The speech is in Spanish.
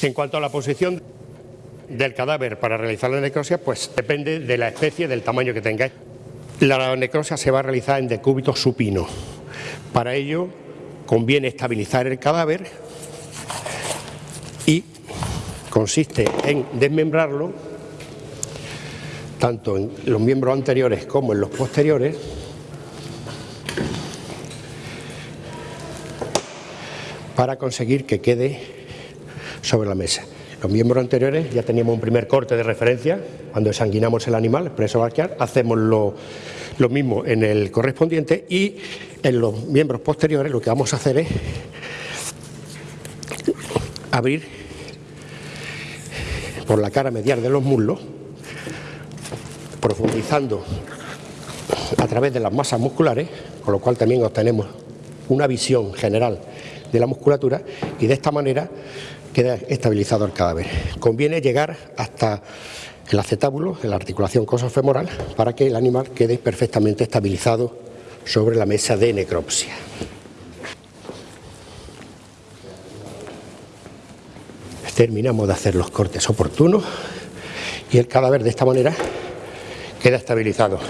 En cuanto a la posición del cadáver para realizar la necropsia, pues depende de la especie, del tamaño que tengáis. La necropsia se va a realizar en decúbito supino. Para ello conviene estabilizar el cadáver y consiste en desmembrarlo tanto en los miembros anteriores como en los posteriores para conseguir que quede sobre la mesa. Los miembros anteriores ya teníamos un primer corte de referencia cuando sanguinamos el animal, el preso barquial, hacemos lo, lo mismo en el correspondiente y en los miembros posteriores lo que vamos a hacer es abrir por la cara medial de los muslos, profundizando a través de las masas musculares, con lo cual también obtenemos una visión general de la musculatura y de esta manera queda estabilizado el cadáver. Conviene llegar hasta el acetábulo, la articulación cosofemoral, para que el animal quede perfectamente estabilizado sobre la mesa de necropsia. Terminamos de hacer los cortes oportunos y el cadáver de esta manera queda estabilizado.